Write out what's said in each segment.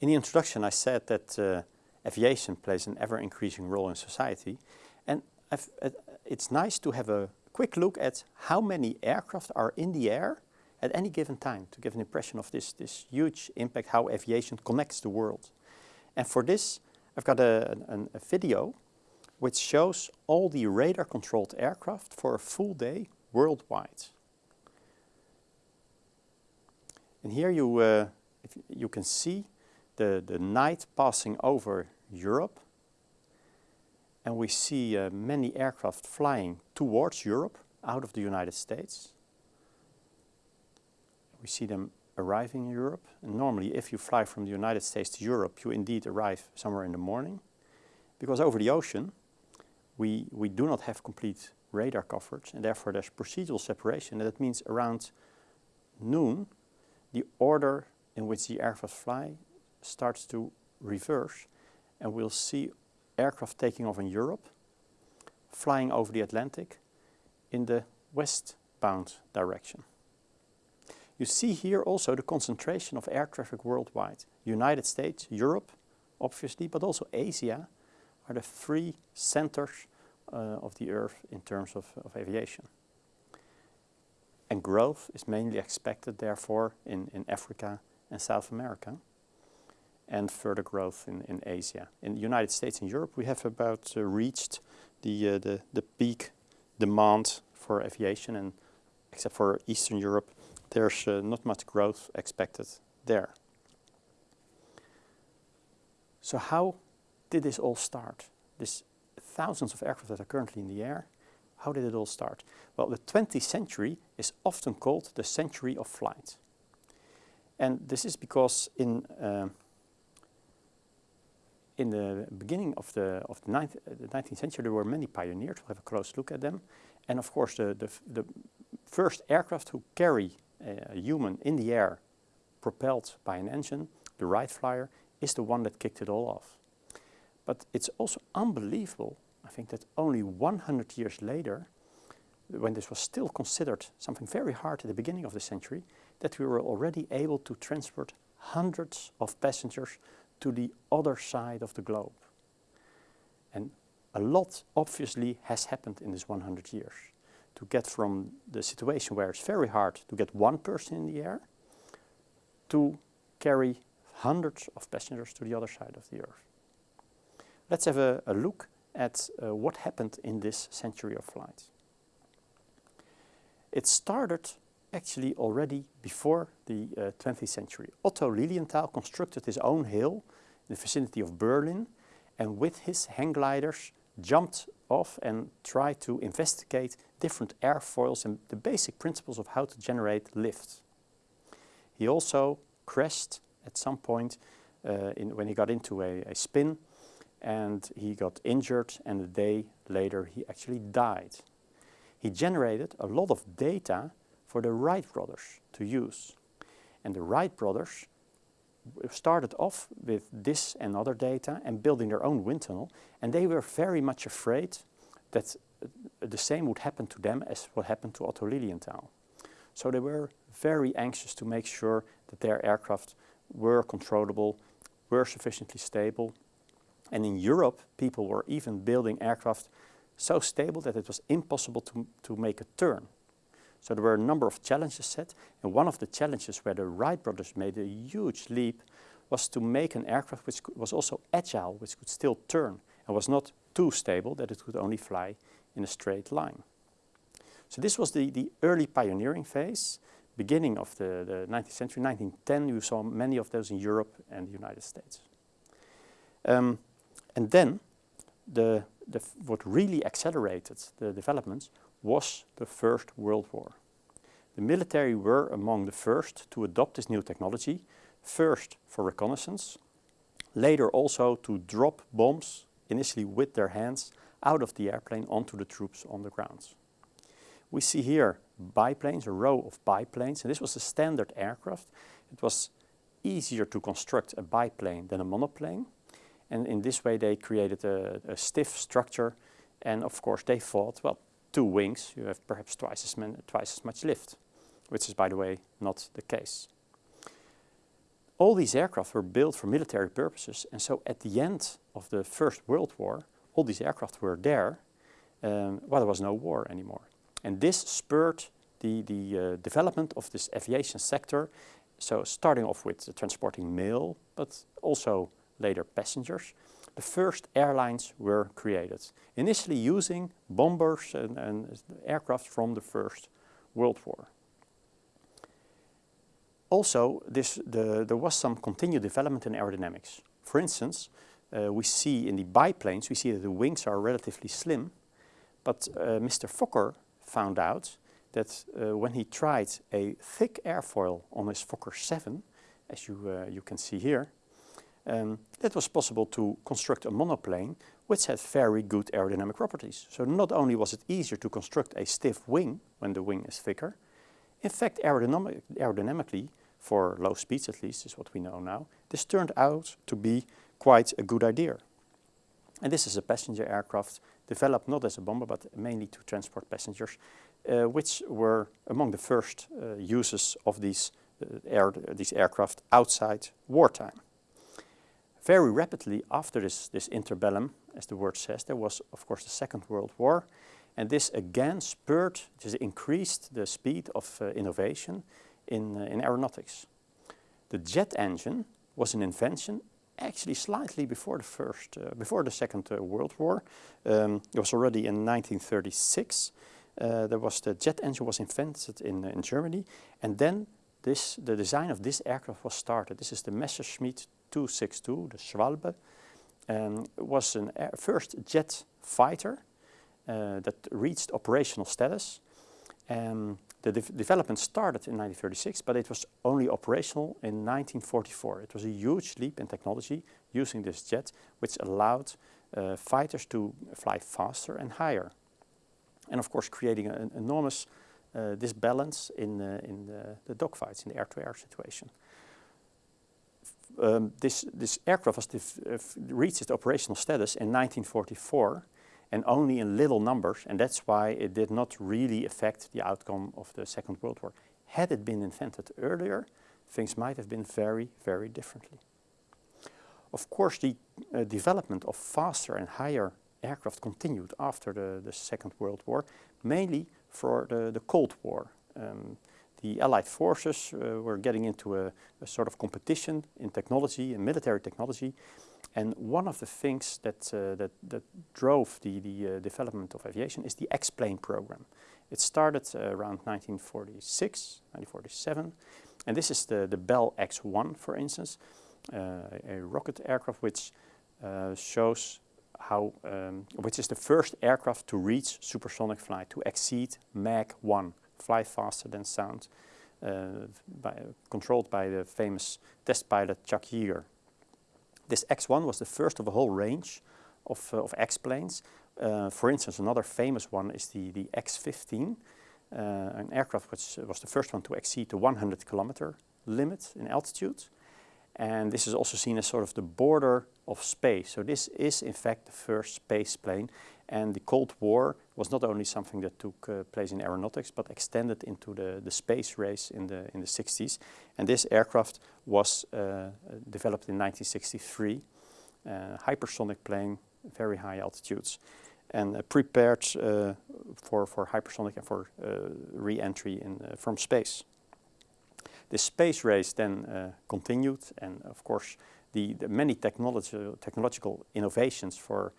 In the introduction I said that uh, aviation plays an ever-increasing role in society and uh, it's nice to have a quick look at how many aircraft are in the air at any given time to give an impression of this, this huge impact, how aviation connects the world. And for this I've got a, a, a video which shows all the radar-controlled aircraft for a full day worldwide. And here you, uh, you can see the, the night passing over Europe. And we see uh, many aircraft flying towards Europe out of the United States. We see them arriving in Europe. And normally if you fly from the United States to Europe, you indeed arrive somewhere in the morning. Because over the ocean, we, we do not have complete radar coverage and therefore there's procedural separation. And that means around noon, the order in which the aircraft fly starts to reverse and we'll see aircraft taking off in Europe, flying over the Atlantic in the westbound direction. You see here also the concentration of air traffic worldwide. United States, Europe, obviously, but also Asia are the three centers uh, of the Earth in terms of, of aviation. And growth is mainly expected, therefore, in, in Africa and South America, and further growth in, in Asia. In the United States and Europe, we have about uh, reached the, uh, the, the peak demand for aviation, and except for Eastern Europe, there's uh, not much growth expected there. So how did this all start? This thousands of aircraft that are currently in the air, how did it all start? Well, the 20th century is often called the century of flight. And this is because in, uh, in the beginning of the, of the, ninth, uh, the 19th century there were many pioneers, we'll have a close look at them. And of course the, the, the first aircraft who carry a, a human in the air propelled by an engine, the Wright Flyer, is the one that kicked it all off. But it's also unbelievable, I think, that only 100 years later, when this was still considered something very hard at the beginning of the century, that we were already able to transport hundreds of passengers to the other side of the globe. And a lot obviously has happened in this 100 years to get from the situation where it's very hard to get one person in the air to carry hundreds of passengers to the other side of the earth. Let's have a, a look at uh, what happened in this century of flight. It started actually already before the uh, 20th century. Otto Lilienthal constructed his own hill in the vicinity of Berlin and with his hang gliders jumped off and tried to investigate different airfoils and the basic principles of how to generate lift. He also crashed at some point uh, in, when he got into a, a spin and he got injured and a day later he actually died. He generated a lot of data for the Wright brothers to use. And the Wright brothers started off with this and other data and building their own wind tunnel and they were very much afraid that the same would happen to them as what happened to Otto Lilienthal. So they were very anxious to make sure that their aircraft were controllable, were sufficiently stable and in Europe, people were even building aircraft so stable that it was impossible to, to make a turn. So there were a number of challenges set, and one of the challenges where the Wright brothers made a huge leap was to make an aircraft which was also agile, which could still turn, and was not too stable that it could only fly in a straight line. So this was the, the early pioneering phase, beginning of the, the 19th century, 1910, you saw many of those in Europe and the United States. Um, and then the, the, what really accelerated the developments was the First World War. The military were among the first to adopt this new technology, first for reconnaissance, later also to drop bombs, initially with their hands, out of the airplane onto the troops on the ground. We see here biplanes, a row of biplanes, and this was a standard aircraft. It was easier to construct a biplane than a monoplane. And in this way they created a, a stiff structure and of course they thought, well, two wings, you have perhaps twice as, twice as much lift, which is by the way not the case. all these aircraft were built for military purposes and so at the end of the First World War all these aircraft were there um, well there was no war anymore. And this spurred the, the uh, development of this aviation sector so starting off with transporting mail but also later passengers the first airlines were created. Initially using bombers and, and aircraft from the First World War. Also, this, the, there was some continued development in aerodynamics. For instance, uh, we see in the biplanes, we see that the wings are relatively slim, but uh, Mr. Fokker found out that uh, when he tried a thick airfoil on his Fokker 7, as you, uh, you can see here, um, it was possible to construct a monoplane which had very good aerodynamic properties. So not only was it easier to construct a stiff wing when the wing is thicker, in fact aerodynamic, aerodynamically for low speeds at least, is what we know now, this turned out to be quite a good idea. And this is a passenger aircraft developed not as a bomber but mainly to transport passengers, uh, which were among the first uh, uses of these, uh, air, these aircraft outside wartime. Very rapidly after this, this interbellum, as the word says, there was of course the Second World War and this again spurred, just increased the speed of uh, innovation in, uh, in aeronautics. The jet engine was an invention actually slightly before the first, uh, before the Second uh, World War. Um, it was already in 1936. Uh, there was the jet engine was invented in, uh, in Germany and then this, the design of this aircraft was started. This is the Messerschmitt 262, the Schwalbe. Um, was a first jet fighter uh, that reached operational status. Um, the de development started in 1936, but it was only operational in 1944. It was a huge leap in technology using this jet, which allowed uh, fighters to fly faster and higher. And of course creating an enormous uh, disbalance in, uh, in the, the dogfights, in the air-to-air -air situation. Um, this, this aircraft was reached its operational status in 1944 and only in little numbers and that's why it did not really affect the outcome of the Second World War. Had it been invented earlier, things might have been very, very differently. Of course, the uh, development of faster and higher aircraft continued after the, the Second World War, mainly for the, the Cold War. Um, the Allied forces uh, were getting into a, a, sort of competition in technology, in military technology, and one of the things that, uh, that, that, drove the, the uh, development of aviation is the X-plane program. It started uh, around 1946, 1947, and this is the, the Bell X-1, for instance, uh, a rocket aircraft which uh, shows how, um, which is the first aircraft to reach supersonic flight, to exceed Mach 1, fly faster than sound, uh, by, controlled by the famous test pilot Chuck Yeager. This X-1 was the first of a whole range of, uh, of X-planes. Uh, for instance, another famous one is the, the X-15, uh, an aircraft which was the first one to exceed the 100 kilometer limit in altitude. And this is also seen as sort of the border of space. So this is in fact the first space plane and the Cold War was not only something that took uh, place in aeronautics but extended into the, the space race in the, in the 60s. And this aircraft was uh, developed in 1963, uh, hypersonic plane, very high altitudes and uh, prepared uh, for, for hypersonic and for uh, re-entry from space. The space race then continued and of course the, the many technology, technological innovations for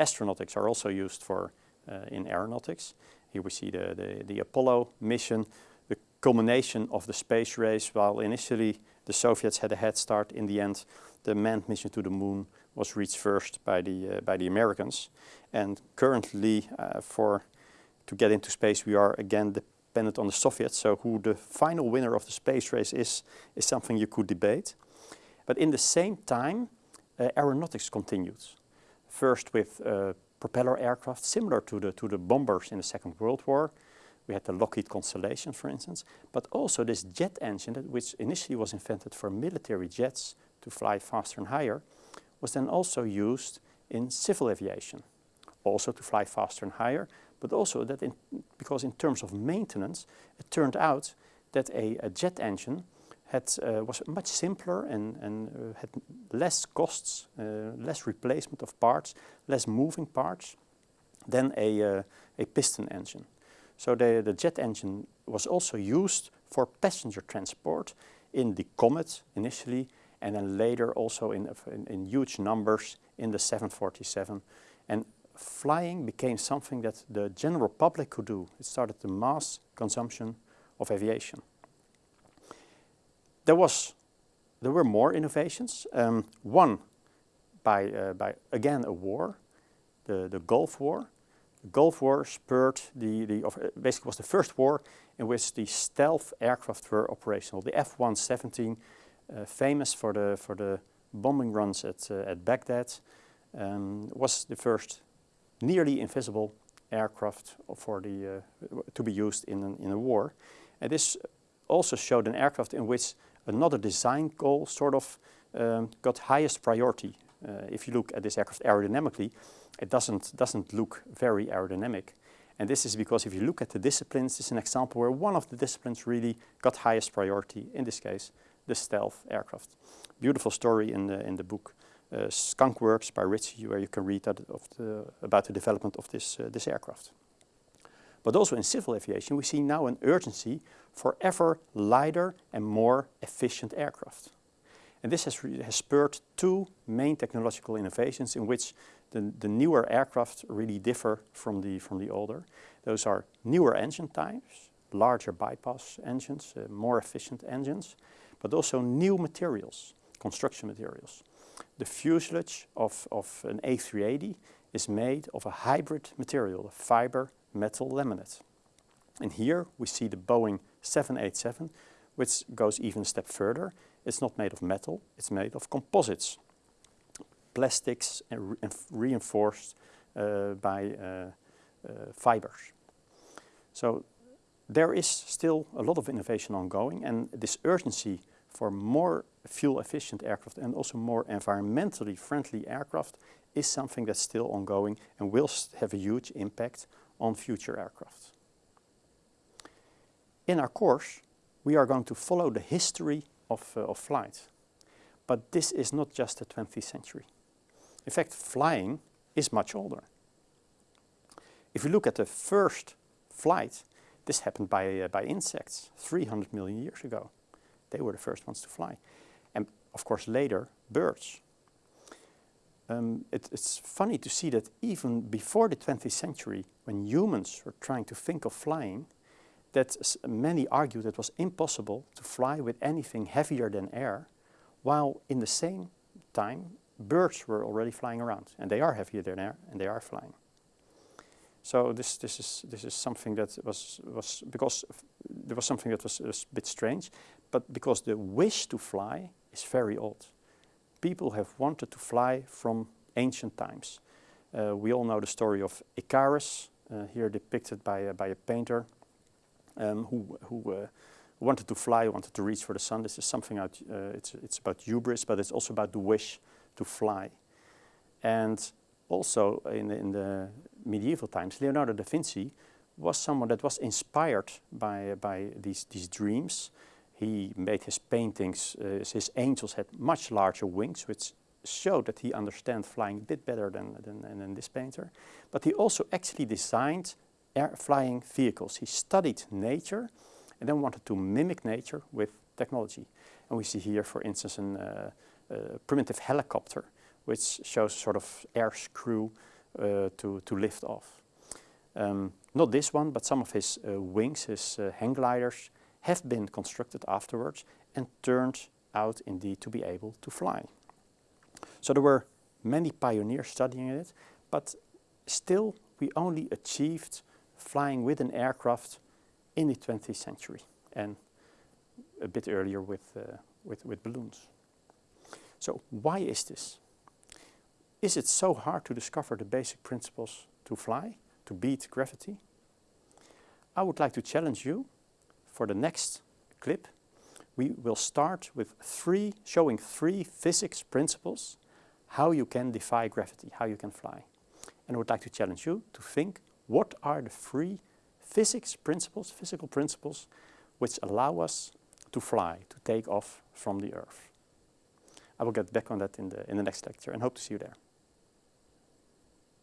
astronautics are also used for uh, in aeronautics. Here we see the, the, the, Apollo mission, the culmination of the space race, while initially the Soviets had a head start, in the end the manned mission to the moon was reached first by the, uh, by the Americans. And currently uh, for to get into space we are again dependent on the Soviets, so who the final winner of the space race is, is something you could debate. But in the same time, uh, aeronautics continued. First with uh, propeller aircraft, similar to the, to the bombers in the Second World War. We had the Lockheed Constellation, for instance, but also this jet engine, that, which initially was invented for military jets to fly faster and higher, was then also used in civil aviation, also to fly faster and higher, but also that in, because in terms of maintenance, it turned out that a, a jet engine had, uh, was much simpler and, and uh, had less costs, uh, less replacement of parts, less moving parts than a, a piston engine. So the, the jet engine was also used for passenger transport in the Comet initially and then later also in, in, in huge numbers in the 747. And flying became something that the general public could do. It started the mass consumption of aviation. There was, there were more innovations. Um, one by, uh, by again a war, the, the Gulf War. The Gulf War spurred the, the uh, basically was the first war in which the stealth aircraft were operational. The F-117, uh, famous for the, for the bombing runs at, uh, at Baghdad, um, was the first nearly invisible aircraft for the, uh, to be used in, an, in a war. And this also showed an aircraft in which another design goal sort of um, got highest priority. Uh, if you look at this aircraft aerodynamically, it doesn't, doesn't look very aerodynamic. And this is because if you look at the disciplines, this is an example where one of the disciplines really got highest priority, in this case, the stealth aircraft. Beautiful story in the, in the book uh, Skunk Works by Ritchie, where you can read that the, about the development of this, uh, this aircraft. But also in civil aviation, we see now an urgency for ever lighter and more efficient aircraft. And this has, has spurred two main technological innovations in which the, the newer aircraft really differ from the, from the older. Those are newer engine types, larger bypass engines, uh, more efficient engines, but also new materials, construction materials. The fuselage of, of an A380 is made of a hybrid material, fiber metal laminate. And here we see the Boeing 787, which goes even a step further. It's not made of metal, it's made of composites, plastics and, re reinforced uh, by uh, uh, fibers. So there is still a lot of innovation ongoing and this urgency for more fuel efficient aircraft and also more environmentally friendly aircraft is something that's still ongoing and will have a huge impact on future aircraft. In our course, we are going to follow the history of, uh, of flight. But this is not just the 20th century. In fact, flying is much older. If you look at the first flight, this happened by, uh, by insects 300 million years ago. They were the first ones to fly. And of course later, birds. Um, it, it's funny to see that even before the 20th century, when humans were trying to think of flying, that many argued it was impossible to fly with anything heavier than air, while in the same time birds were already flying around, and they are heavier than air, and they are flying. So this this is this is something that was was because there was something that was, was a bit strange, but because the wish to fly is very old. People have wanted to fly from ancient times. Uh, we all know the story of Icarus, uh, here depicted by, uh, by a painter um, who, who uh, wanted to fly, wanted to reach for the sun. This is something out, uh, it's, it's about hubris, but it's also about the wish to fly. And also in the, in the medieval times, Leonardo da Vinci was someone that was inspired by, by these, these dreams. He made his paintings, uh, his angels had much larger wings, which showed that he understands flying a bit better than, than, than this painter. But he also actually designed air flying vehicles. He studied nature and then wanted to mimic nature with technology. And we see here, for instance, a uh, uh, primitive helicopter, which shows sort of air screw uh, to, to lift off. Um, not this one, but some of his uh, wings, his uh, hang gliders, have been constructed afterwards and turned out indeed to be able to fly. So there were many pioneers studying it, but still we only achieved flying with an aircraft in the 20th century and a bit earlier with, uh, with, with balloons. So why is this? Is it so hard to discover the basic principles to fly, to beat gravity? I would like to challenge you for the next clip. We will start with three, showing three physics principles how you can defy gravity, how you can fly. And I would like to challenge you to think what are the three physics principles, physical principles, which allow us to fly, to take off from the Earth. I will get back on that in the, in the next lecture and hope to see you there.